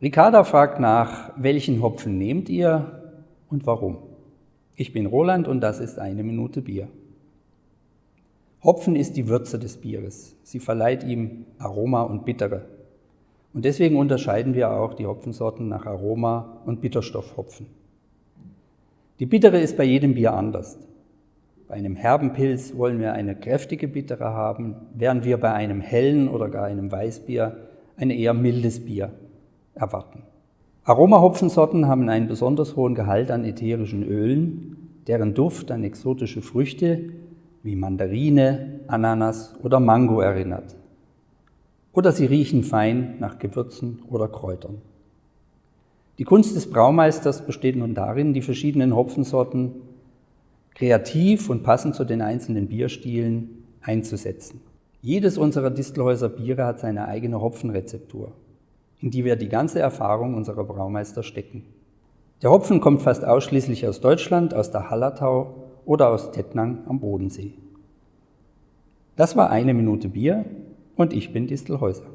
Ricarda fragt nach, welchen Hopfen nehmt ihr und warum? Ich bin Roland und das ist eine Minute Bier. Hopfen ist die Würze des Bieres. Sie verleiht ihm Aroma und Bittere. Und deswegen unterscheiden wir auch die Hopfensorten nach Aroma und Bitterstoffhopfen. Die Bittere ist bei jedem Bier anders. Bei einem herben Pilz wollen wir eine kräftige Bittere haben, während wir bei einem hellen oder gar einem Weißbier ein eher mildes Bier erwarten. Aromahopfensorten haben einen besonders hohen Gehalt an ätherischen Ölen, deren Duft an exotische Früchte wie Mandarine, Ananas oder Mango erinnert. Oder sie riechen fein nach Gewürzen oder Kräutern. Die Kunst des Braumeisters besteht nun darin, die verschiedenen Hopfensorten kreativ und passend zu den einzelnen Bierstilen einzusetzen. Jedes unserer Distelhäuser Biere hat seine eigene Hopfenrezeptur in die wir die ganze Erfahrung unserer Braumeister stecken. Der Hopfen kommt fast ausschließlich aus Deutschland, aus der Hallertau oder aus Tettnang am Bodensee. Das war eine Minute Bier und ich bin Distelhäuser.